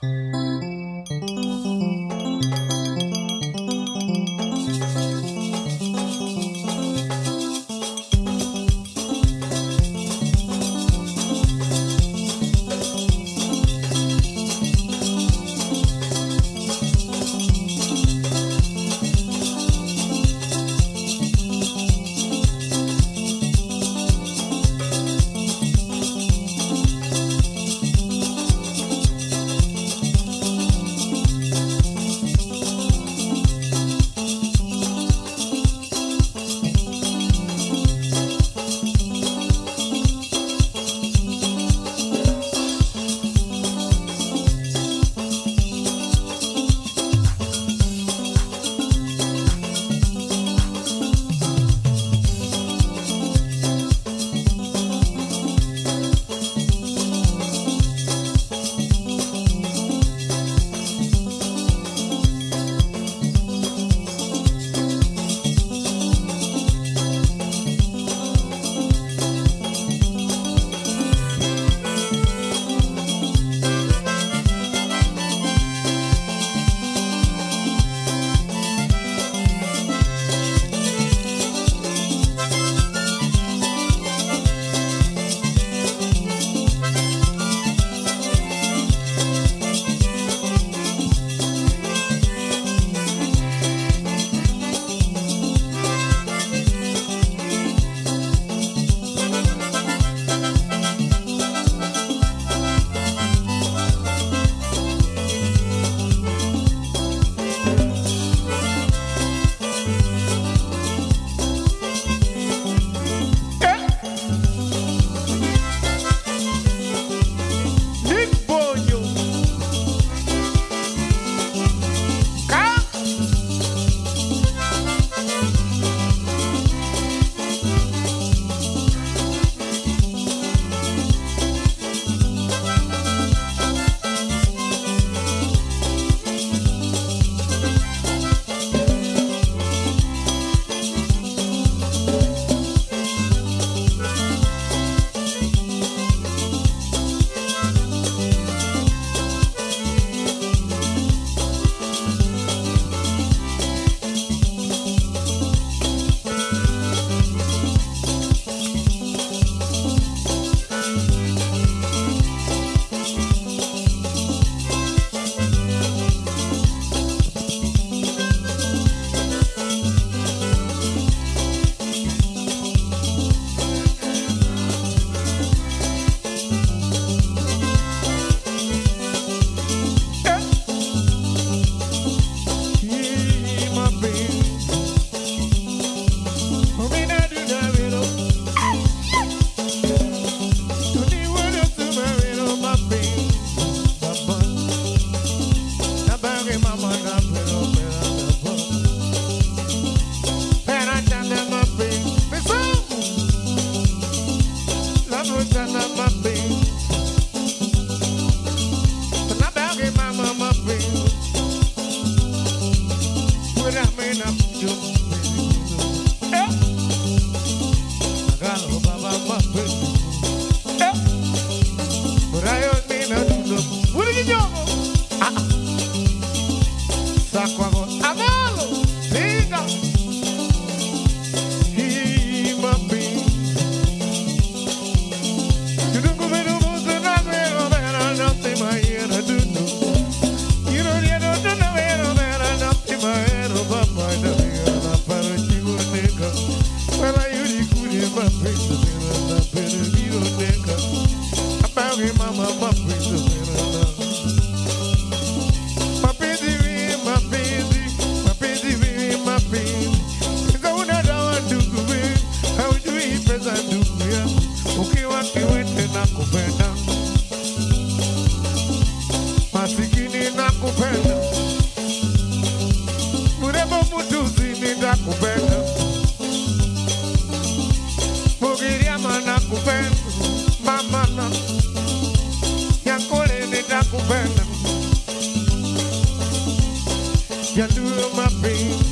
do know about my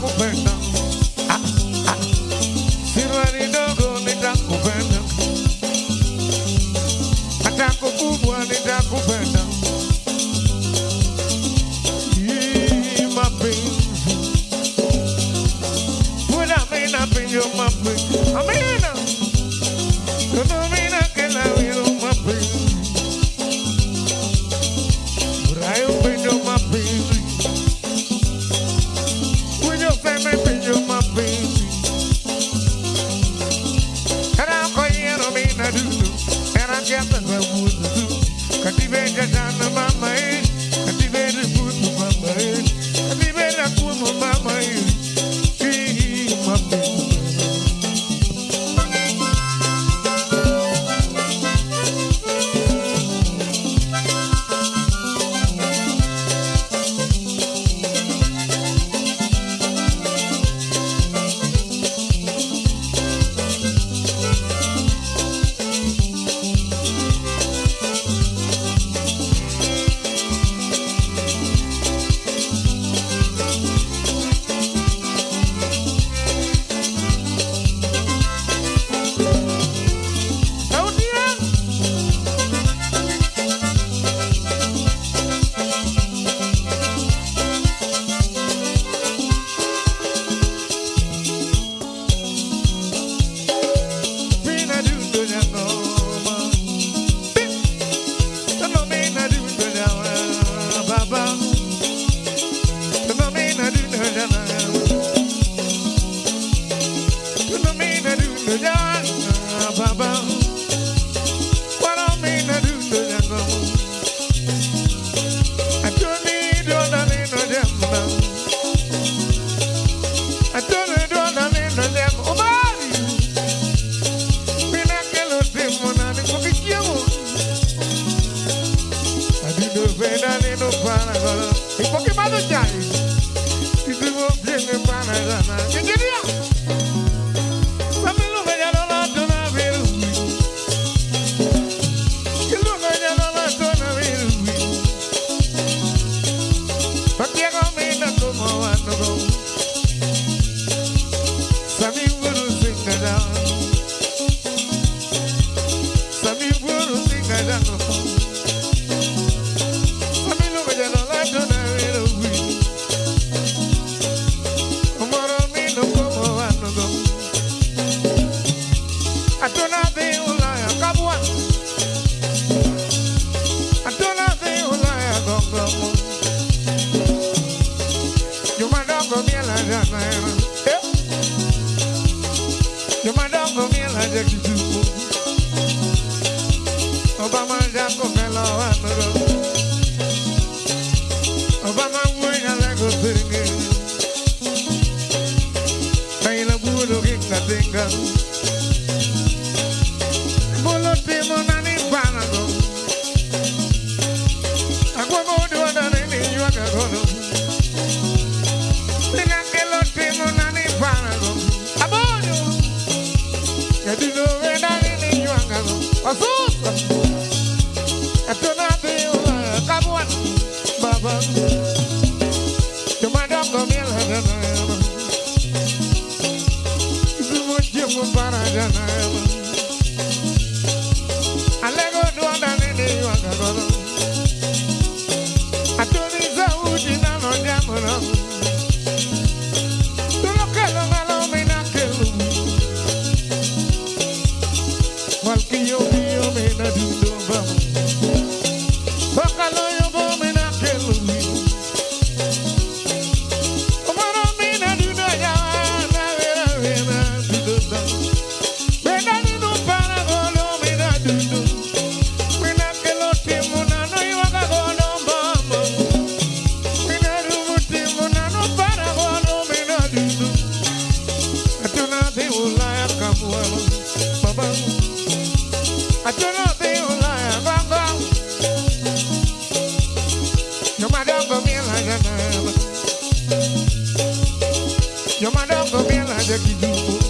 Cook Soñando melo Yo madongo miela de kijumo Ilungo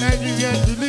wanakupenda juu ya shilingi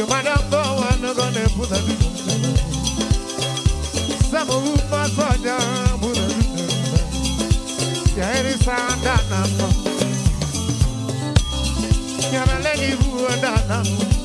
Your mother go and gonna put a bit. Some of my father, put a. Yeah, it is on that number. You're a lady who I'm not.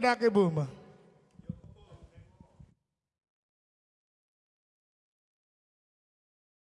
Dake buma.